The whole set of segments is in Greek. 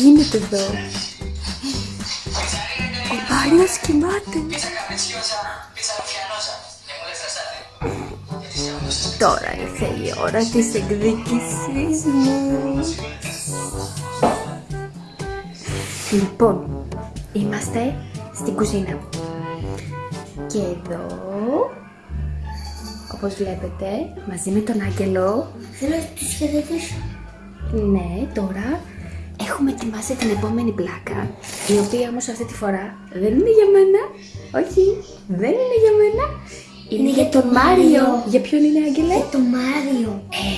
γίνεται εδώ; Ο Μάριος κοιμάται. Τώρα ήρθε η ώρα της εκδίκησής μου. Λοιπόν, είμαστε στην κουζίνα. Και εδώ, όπως βλέπετε, μαζί με τον Άγγελο, Θέλω να τους χαιρετήσω. ναι, τώρα έχουμε ετοιμάσει την επόμενη πλάκα, η οποία όμως αυτή τη φορά δεν είναι για μένα. Όχι, δεν είναι για μένα. Είναι, για τον Μάριο. Για ποιον είναι, Άγγελε; Ε, το Μάριο. Ε,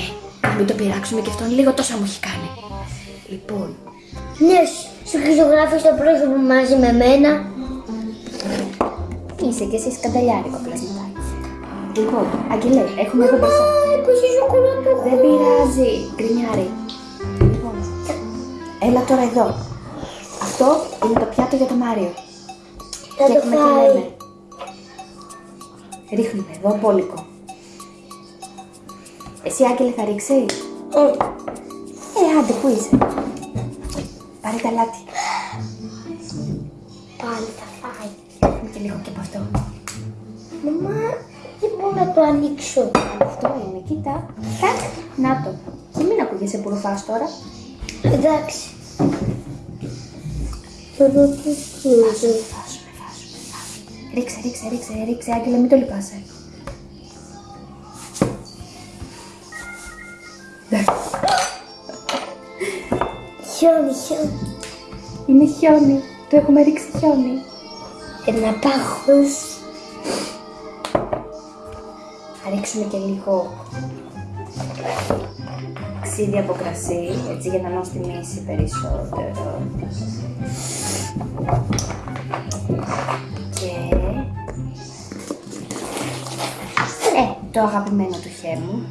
να μην το πειράξουμε και αυτόν λίγο τόσο μου έχει κάνει. Λοιπόν, Ναι, σου χρυσογράφεις το πρόσωπο μαζί με μένα. είσαι και εσύ σκανταλιάρικο πλασματάκι. Λοιπόν, Αγγελέ, έχουμε εδώ μπροστά. Έπεσε σοκολάτο. Δεν πειράζει, γκρινιάρι. Λοιπόν, έλα τώρα εδώ. Αυτό είναι το πιάτο για το Μάριο. Θα Και το έχουμε τι φάει. λέμε. Ρίχνουμε εδώ πόλικο. Εσύ Άγγελε θα ρίξεις; Ε, Ε, άντε, πού είσαι; Πάρε τα λάτι. Πάλι θα φάει. Έχουμε και λίγο και από αυτό. Μαμά, δεν μπορώ να το ανοίξω. Αυτό είναι, κοίτα. Τάκ, να το. Και μην ακούγεσαι που ρουφάς τώρα. Εντάξει. Τώρα τι ξέρω. Φάσουμε, φάσουμε, φάσουμε. Ρίξε, ρίξε, ρίξε, ρίξε, Άγγελε, μην το λυπάσαι. Χιόνι, χιόνι. Είναι χιόνι. Το έχουμε ρίξει χιόνι. Ένα πάχος. Θα ρίξουμε και λίγο ξύδι από κρασί, έτσι για να νοστιμήσει περισσότερο. Και... Ε, το αγαπημένο του χέμου.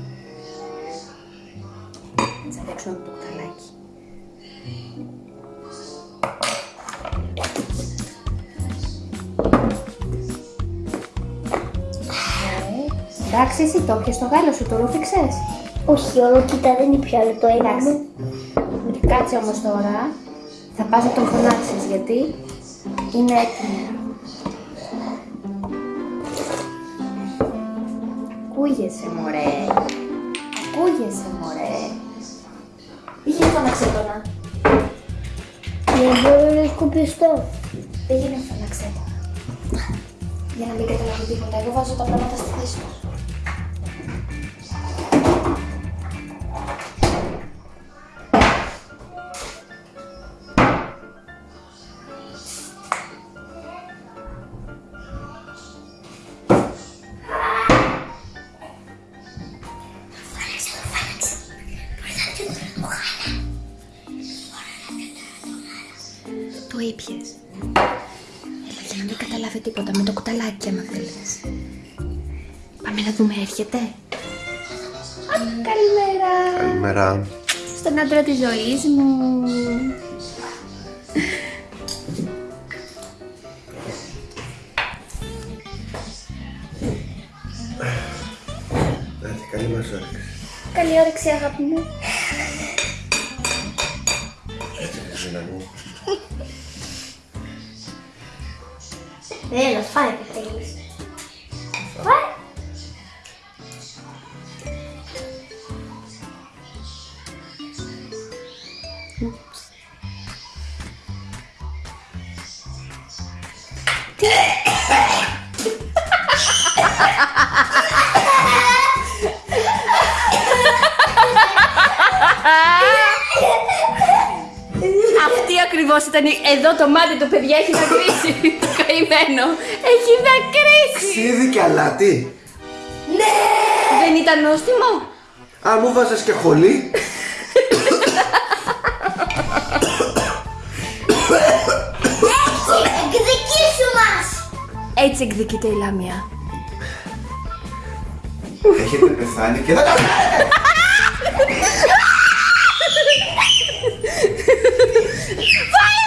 Θα ρίξουμε το κουταλάκι. Εντάξει, εσύ το πιες το γάλα σου, το ρούφηξες; Όχι, όλο κοίτα δεν είναι πια άλλο το ένα Εντάξει. μου. Κάτσε όμως τώρα. Θα πας να τον φωνάξεις γιατί είναι έτοιμο. Ακούγεσαι μωρέ. Ακούγεσαι μωρέ. Πήγαινε φωνάξε τον. να. Δεν μπορώ να σκουπιστώ. Πήγαινε φωνάξε τον. Για να μην καταλάβει τίποτα. Εγώ βάζω τα πράγματα στη θέση τους. Ήπιες. Έλα, για να μην καταλάβει τίποτα με το κουταλάκι άμα θέλεις. Πάμε να δούμε, έρχεται. Α, καλημέρα. Καλημέρα. Στον άντρα της ζωής μου. Άντε, καλή μας όρεξη. Καλή όρεξη αγάπη μου. Έτσι, Χριστίνα μου. Έλα, φάει και θέλεις. Φάει. Αυτή ακριβώς ήταν η... Εδώ το μάτι του παιδιά έχει δακρύσει. το καημένο. Έχει δακρύσει. Ξύδι και αλάτι. Δεν ήταν νόστιμο; Α, μου βάζες και χολή. Εκδικήσου μας. Έτσι εκδικείται η Λάμια. Έχετε πεθάνει και δεν τα Φωνάξε